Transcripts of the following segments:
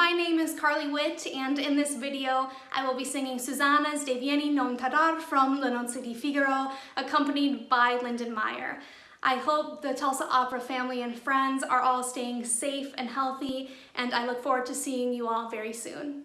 my name is Carly Witt and in this video I will be singing Susanna's Deh Vieni Non Tardar from Le Nozze di Figaro accompanied by Lyndon Meyer. I hope the Tulsa Opera family and friends are all staying safe and healthy and I look forward to seeing you all very soon.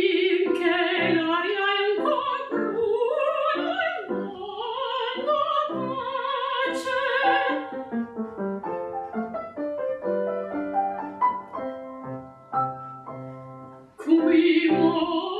你我。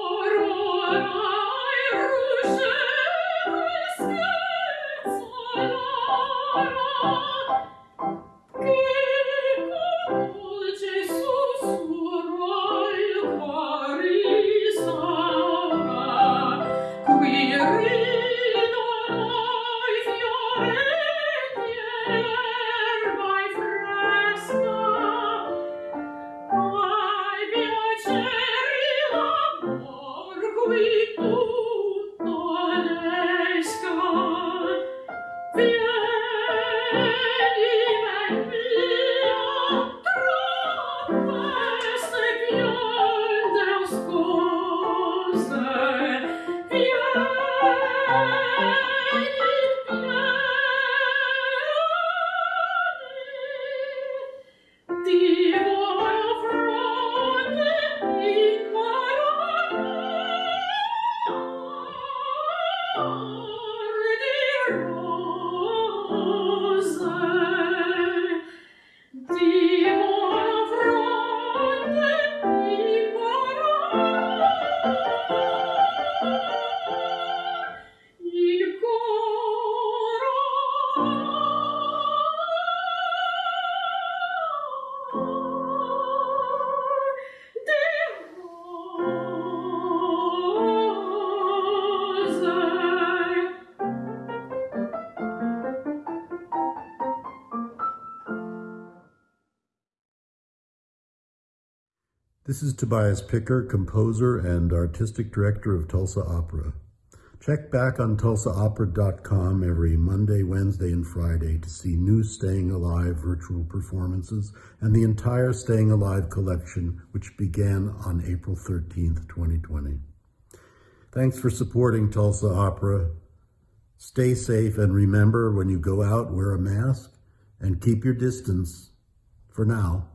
This is Tobias Picker, composer and artistic director of Tulsa Opera. Check back on tulsaopera.com every Monday, Wednesday, and Friday to see new Staying Alive virtual performances and the entire Staying Alive collection, which began on April 13th, 2020. Thanks for supporting Tulsa Opera. Stay safe and remember when you go out, wear a mask and keep your distance for now.